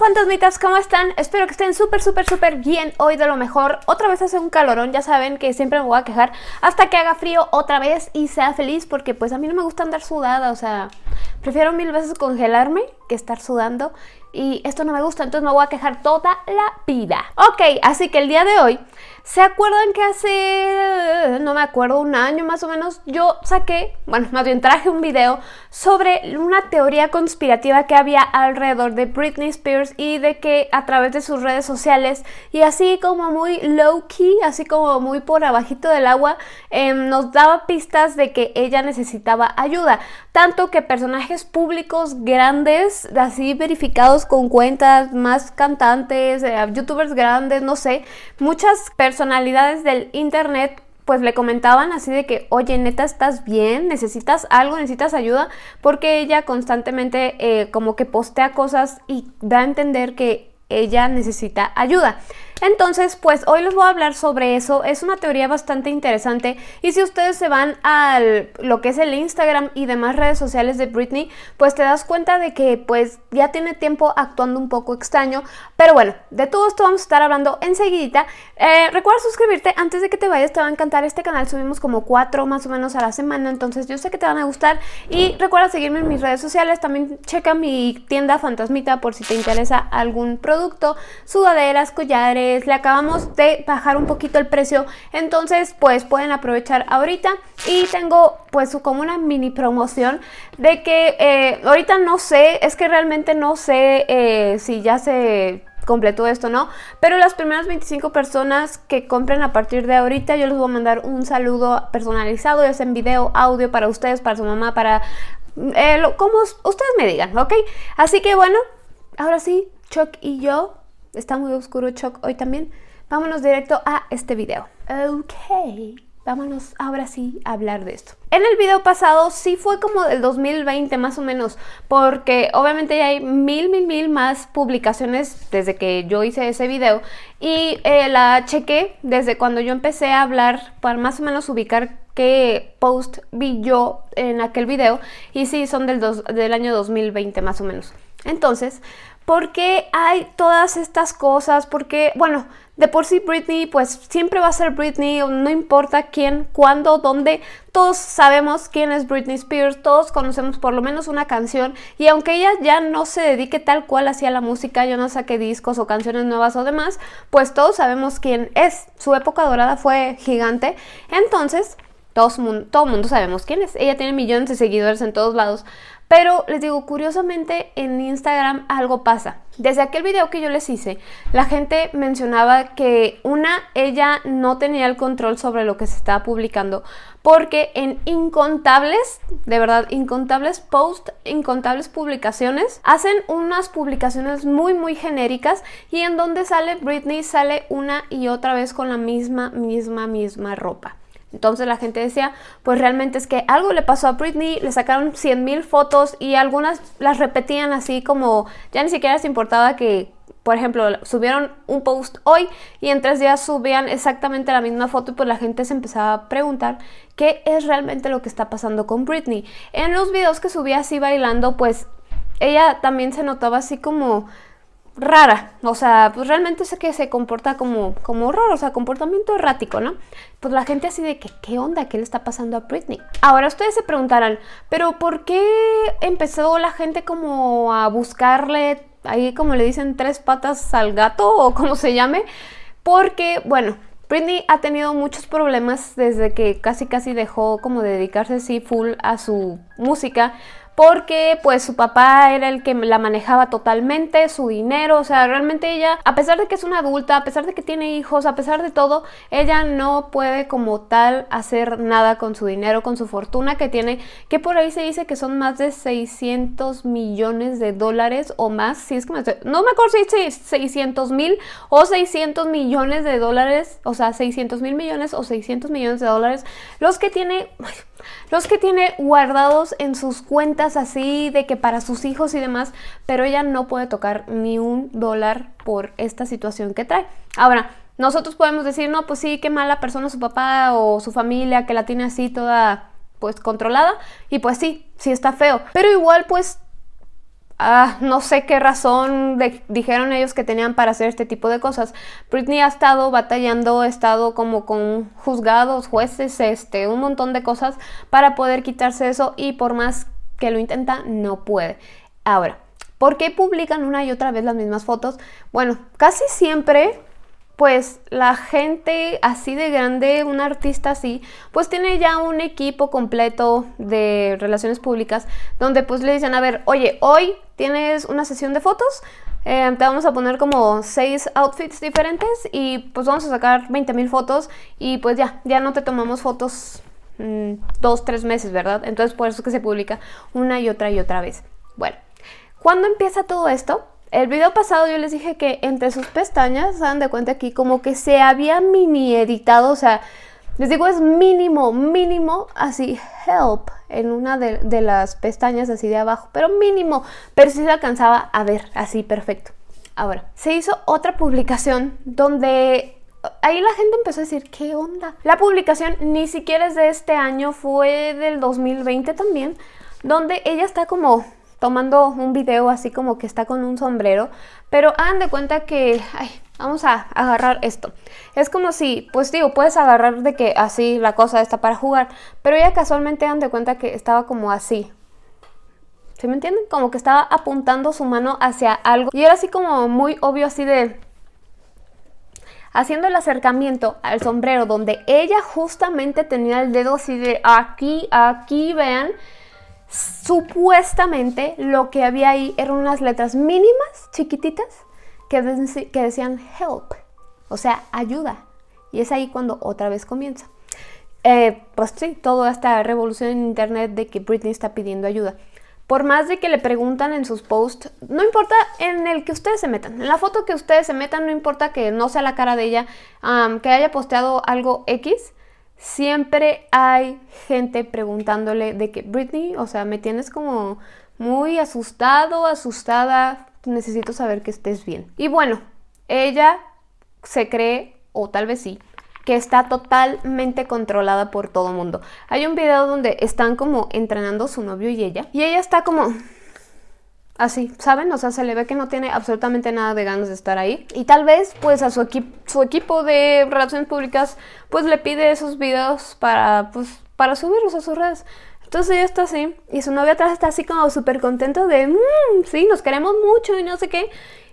fantasmitas, ¿cómo están? Espero que estén súper, súper, súper bien hoy de lo mejor. Otra vez hace un calorón, ya saben que siempre me voy a quejar hasta que haga frío otra vez y sea feliz porque pues a mí no me gusta andar sudada, o sea, prefiero mil veces congelarme que estar sudando y esto no me gusta, entonces me voy a quejar toda la vida. Ok, así que el día de hoy ¿Se acuerdan que hace, no me acuerdo, un año más o menos, yo saqué, bueno, más bien traje un video sobre una teoría conspirativa que había alrededor de Britney Spears y de que a través de sus redes sociales y así como muy low-key, así como muy por abajito del agua, em, nos daba pistas de que ella necesitaba ayuda. Tanto que personajes públicos grandes, así verificados con cuentas, más cantantes, eh, youtubers grandes, no sé, muchas personalidades del internet pues le comentaban así de que, oye, neta, ¿estás bien? ¿Necesitas algo? ¿Necesitas ayuda? Porque ella constantemente eh, como que postea cosas y da a entender que ella necesita ayuda. Entonces, pues hoy les voy a hablar sobre eso. Es una teoría bastante interesante y si ustedes se van a lo que es el Instagram y demás redes sociales de Britney, pues te das cuenta de que pues ya tiene tiempo actuando un poco extraño. Pero bueno, de todo esto vamos a estar hablando enseguidita. Eh, recuerda suscribirte antes de que te vayas, te va a encantar este canal. Subimos como cuatro más o menos a la semana, entonces yo sé que te van a gustar. Y recuerda seguirme en mis redes sociales. También checa mi tienda Fantasmita por si te interesa algún producto, sudaderas, collares, le acabamos de bajar un poquito el precio, entonces pues pueden aprovechar ahorita y tengo pues como una mini promoción de que eh, ahorita no sé, es que realmente no sé eh, si ya se completó esto, ¿no? Pero las primeras 25 personas que compren a partir de ahorita, yo les voy a mandar un saludo personalizado, ya sea en video, audio para ustedes, para su mamá, para... Eh, como ustedes me digan, ¿ok? Así que bueno, ahora sí, Chuck y yo Está muy oscuro Choc hoy también. Vámonos directo a este video. Ok, vámonos ahora sí a hablar de esto. En el video pasado sí fue como del 2020 más o menos, porque obviamente ya hay mil, mil, mil más publicaciones desde que yo hice ese video y eh, la chequé desde cuando yo empecé a hablar para más o menos ubicar qué post vi yo en aquel video y sí son del, del año 2020 más o menos. Entonces, ¿Por qué hay todas estas cosas? Porque, bueno, de por sí Britney, pues siempre va a ser Britney, no importa quién, cuándo, dónde, todos sabemos quién es Britney Spears, todos conocemos por lo menos una canción y aunque ella ya no se dedique tal cual hacia la música, yo no saque discos o canciones nuevas o demás, pues todos sabemos quién es. Su época dorada fue gigante, entonces todo todo mundo sabemos quién es. Ella tiene millones de seguidores en todos lados, pero les digo, curiosamente en Instagram algo pasa. Desde aquel video que yo les hice, la gente mencionaba que una, ella no tenía el control sobre lo que se estaba publicando porque en incontables, de verdad, incontables posts, incontables publicaciones, hacen unas publicaciones muy muy genéricas y en donde sale Britney sale una y otra vez con la misma, misma, misma ropa. Entonces la gente decía, pues realmente es que algo le pasó a Britney, le sacaron 100 mil fotos y algunas las repetían así como, ya ni siquiera les importaba que, por ejemplo, subieron un post hoy y en tres días subían exactamente la misma foto y pues la gente se empezaba a preguntar qué es realmente lo que está pasando con Britney. En los videos que subía así bailando, pues ella también se notaba así como rara, o sea, pues realmente sé que se comporta como, como raro, o sea, comportamiento errático, ¿no? Pues la gente así de que, ¿qué onda? ¿Qué le está pasando a Britney? Ahora ustedes se preguntarán, ¿pero por qué empezó la gente como a buscarle, ahí como le dicen, tres patas al gato o como se llame? Porque, bueno, Britney ha tenido muchos problemas desde que casi casi dejó como de dedicarse así full a su música porque pues su papá era el que la manejaba totalmente, su dinero, o sea, realmente ella, a pesar de que es una adulta, a pesar de que tiene hijos, a pesar de todo, ella no puede como tal hacer nada con su dinero, con su fortuna que tiene, que por ahí se dice que son más de 600 millones de dólares o más, si es que me no me acuerdo si es 600 mil o 600 millones de dólares, o sea, 600 mil millones o 600 millones de dólares, los que tiene los que tiene guardados en sus cuentas así de que para sus hijos y demás, pero ella no puede tocar ni un dólar por esta situación que trae. Ahora, nosotros podemos decir, no, pues sí, qué mala persona su papá o su familia que la tiene así toda pues controlada y pues sí, sí está feo, pero igual pues Ah, no sé qué razón dijeron ellos que tenían para hacer este tipo de cosas. Britney ha estado batallando, ha estado como con juzgados, jueces, este, un montón de cosas para poder quitarse eso y por más que lo intenta, no puede. Ahora, ¿por qué publican una y otra vez las mismas fotos? Bueno, casi siempre pues la gente así de grande, un artista así, pues tiene ya un equipo completo de relaciones públicas donde pues le dicen, a ver, oye, hoy tienes una sesión de fotos, eh, te vamos a poner como seis outfits diferentes y pues vamos a sacar 20 mil fotos y pues ya, ya no te tomamos fotos mm, dos, tres meses, ¿verdad? Entonces por eso es que se publica una y otra y otra vez. Bueno, ¿cuándo empieza todo esto? El video pasado yo les dije que entre sus pestañas, se dan de cuenta aquí, como que se había mini editado, o sea, les digo es mínimo, mínimo, así, help, en una de, las pestañas así de abajo, pero mínimo, pero sí se alcanzaba a ver, así, perfecto. Ahora, se hizo otra publicación donde ahí la gente empezó a decir, ¿qué onda? La publicación ni siquiera es de este año, fue del 2020 también, donde ella está como tomando un video así como que está con un sombrero, pero hagan de cuenta que, ay, vamos a agarrar esto. Es como si, pues digo, puedes agarrar de que así la cosa está para jugar, pero ella casualmente hagan de cuenta que estaba como así. ¿Sí me entienden? Como que estaba apuntando su mano hacia algo y era así como muy obvio así de haciendo el acercamiento al sombrero donde ella justamente tenía el dedo así de aquí, aquí, vean, Supuestamente lo que había ahí eran unas letras mínimas, chiquititas, que, decían help, o sea, ayuda. Y es ahí cuando otra vez comienza. Eh, pues sí, toda esta revolución en internet de que Britney está pidiendo ayuda. Por más de que le preguntan en sus posts, no importa en el que ustedes se metan, en la foto que ustedes se metan, no importa que no sea la cara de ella, que haya posteado algo X, siempre hay gente preguntándole de que Britney, o sea, me tienes como muy asustado, asustada, necesito saber que estés bien. Y bueno, ella se cree, o tal vez sí, que está totalmente controlada por todo mundo. Hay un video donde están como entrenando su novio y ella, y ella está como así, ¿saben? O sea, se le ve que no tiene absolutamente nada de ganas de estar ahí. Y tal vez, pues, a su, equipo de relaciones públicas, pues, le pide esos videos para, pues, para subirlos a sus redes. Entonces ella está así, y su novia atrás está así como súper contento de, mmm, sí, nos queremos mucho y no sé qué.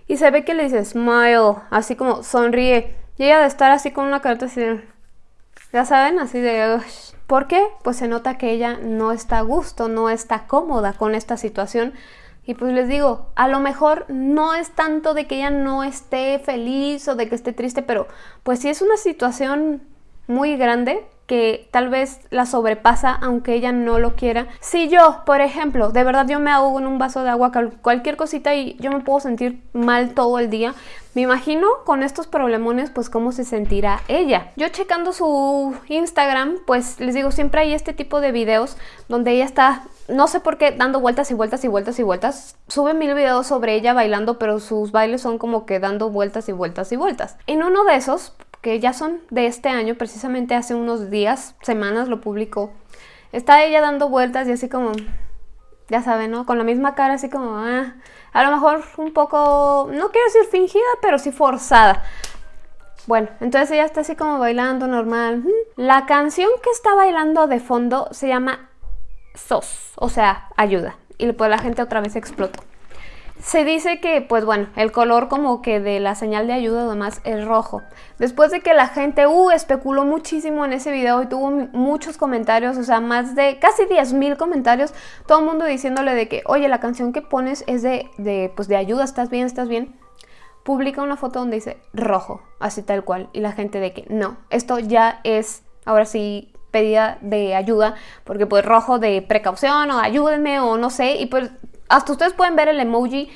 Y se ve que le dice, smile, así como sonríe. Y ella de estar así con una carta así ya saben, así de... ¿Por qué? Pues se nota que ella no está a gusto, no está cómoda con esta situación y pues les digo, a lo mejor no es tanto de que ella no esté feliz o de que esté triste, pero pues sí es una situación muy grande que tal vez la sobrepasa aunque ella no lo quiera. Si yo, por ejemplo, de verdad yo me ahogo en un vaso de agua, cualquier cosita y yo me puedo sentir mal todo el día, me imagino con estos problemones pues cómo se sentirá ella. Yo checando su Instagram, pues les digo, siempre hay este tipo de videos donde ella está, no sé por qué, dando vueltas y vueltas y vueltas y vueltas. Sube mil videos sobre ella bailando, pero sus bailes son como que dando vueltas y vueltas y vueltas. En uno de esos, que ya son de este año, precisamente hace unos días, semanas lo publicó. Está ella dando vueltas y así como, ya saben, ¿no? Con la misma cara así como, ah, a lo mejor un poco, no quiero decir fingida, pero sí forzada. Bueno, entonces ella está así como bailando normal. La canción que está bailando de fondo se llama SOS, o sea, ayuda. Y pues la gente otra vez explotó. Se dice que, pues bueno, el color como que de la señal de ayuda además es rojo. Después de que la gente uh, especuló muchísimo en ese video y tuvo muchos comentarios, o sea, más de casi 10.000 comentarios, todo el mundo diciéndole de que, oye, la canción que pones es de, de, pues de ayuda, ¿estás bien? ¿Estás bien? Publica una foto donde dice rojo, así tal cual, y la gente de que no, esto ya es, ahora sí, pedida de ayuda, porque pues rojo de precaución o ayúdenme o no sé, y pues hasta ustedes pueden ver el emoji,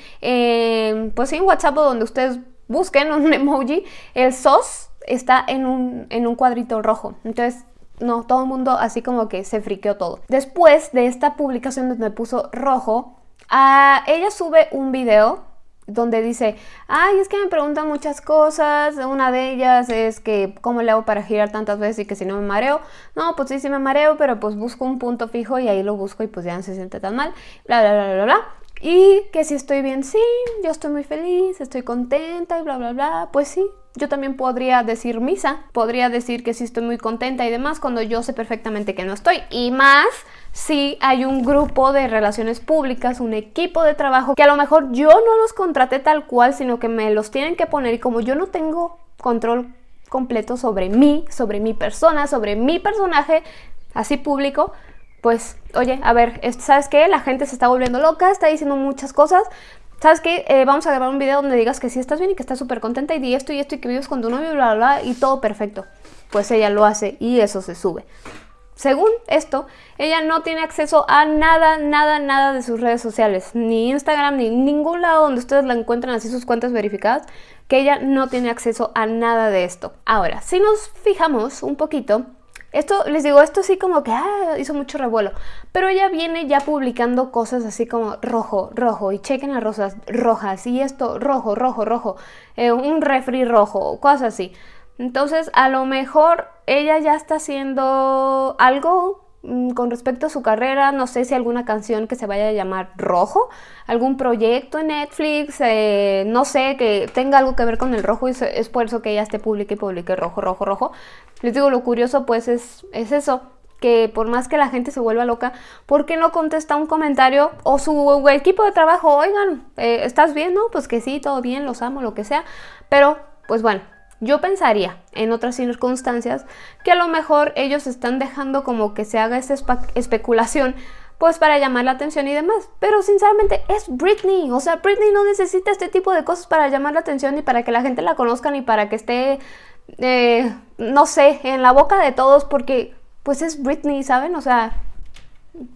pues en WhatsApp donde ustedes busquen un emoji, el SOS está en un, en un cuadrito rojo. Entonces, no, todo el mundo así como que se friqueó todo. Después de esta publicación donde me puso rojo, a, ella sube un video donde dice, ay, es que me preguntan muchas cosas, una de ellas es que cómo le hago para girar tantas veces y que si no me mareo, no, pues sí, sí me mareo, pero pues busco un punto fijo y ahí lo busco y pues ya no se siente tan mal, bla, bla, bla, bla, bla. Y que si estoy bien, sí, yo estoy muy feliz, estoy contenta y bla, bla, bla. Pues sí, yo también podría decir misa, podría decir que sí estoy muy contenta y demás cuando yo sé perfectamente que no estoy. Y más si hay un grupo de relaciones públicas, un equipo de trabajo que a lo mejor yo no los contraté tal cual, sino que me los tienen que poner y como yo no tengo control completo sobre mí, sobre mi persona, sobre mi personaje, así público, pues, oye, a ver, ¿sabes qué? La gente se está volviendo loca, está diciendo muchas cosas. ¿Sabes qué? Eh, vamos a grabar un video donde digas que sí estás bien y que estás súper contenta y di esto y esto y que vives con tu novio, bla, bla, bla, y todo perfecto. Pues ella lo hace y eso se sube. Según esto, ella no tiene acceso a nada, nada, nada de sus redes sociales, ni Instagram, ni ningún lado donde ustedes la encuentran así sus cuentas verificadas, que ella no tiene acceso a nada de esto. Ahora, si nos fijamos un poquito, esto, les digo, esto sí como que ah, hizo mucho revuelo. Pero ella viene ya publicando cosas así como rojo, rojo, y chequen las rosas rojas, y esto, rojo, rojo, rojo, eh, un refri rojo, cosas así. Entonces, a lo mejor ella ya está haciendo algo con respecto a su carrera, no sé si alguna canción que se vaya a llamar Rojo, algún proyecto en Netflix, eh, no sé, que tenga algo que ver con el rojo y es por eso que ella esté publique y publique rojo, rojo, rojo. Les digo, lo curioso pues es, es eso, que por más que la gente se vuelva loca, ¿por qué no contesta un comentario o su equipo de trabajo, oigan, eh, ¿estás bien? No, pues que sí, todo bien, los amo, lo que sea, pero pues bueno, yo pensaría, en otras circunstancias, que a lo mejor ellos están dejando como que se haga esa especulación pues para llamar la atención y demás. Pero sinceramente es Britney, o sea, Britney no necesita este tipo de cosas para llamar la atención y para que la gente la conozca ni para que esté, eh, no sé, en la boca de todos porque pues es Britney, ¿saben? O sea,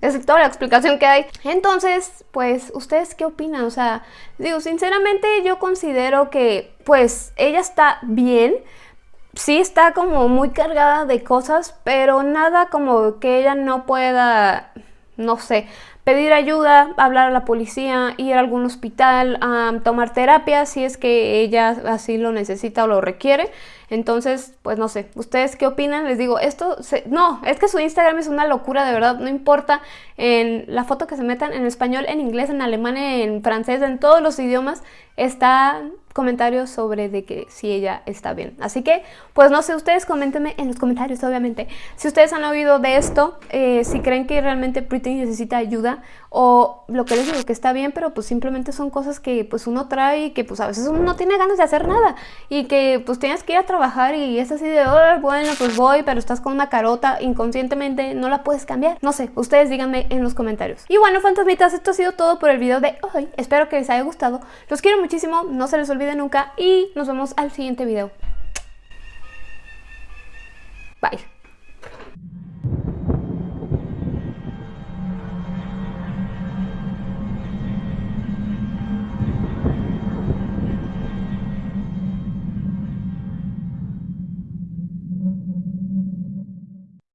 es toda la explicación que hay. Entonces, pues, ¿ustedes qué opinan? O sea, digo, sinceramente yo considero que, pues, ella está bien. Sí está como muy cargada de cosas, pero nada como que ella no pueda, no sé, pedir ayuda, hablar a la policía, ir a algún hospital, tomar terapia si es que ella así lo necesita o lo requiere. Entonces, pues no sé, ¿ustedes qué opinan? Les digo, esto, no, es que su Instagram es una locura, de verdad, no importa en la foto que se metan en español, en inglés, en alemán, en francés, en todos los idiomas, está comentarios sobre de que si ella está bien. Así que, pues no sé, ustedes coméntenme en los comentarios, obviamente, si ustedes han oído de esto, eh, si creen que realmente Britney necesita ayuda o lo que les digo, que está bien, pero pues simplemente son cosas que pues uno trae y que pues a veces uno no tiene ganas de hacer nada y que pues tienes que ir a trabajar y es así de, bueno, pues voy, pero estás con una carota, inconscientemente no la puedes cambiar. No sé, ustedes díganme en los comentarios. Y bueno, fantasmitas, esto ha sido todo por el video de hoy. Espero que les haya gustado. Los quiero muchísimo, no se les olvide nunca y nos vemos al siguiente video. Bye.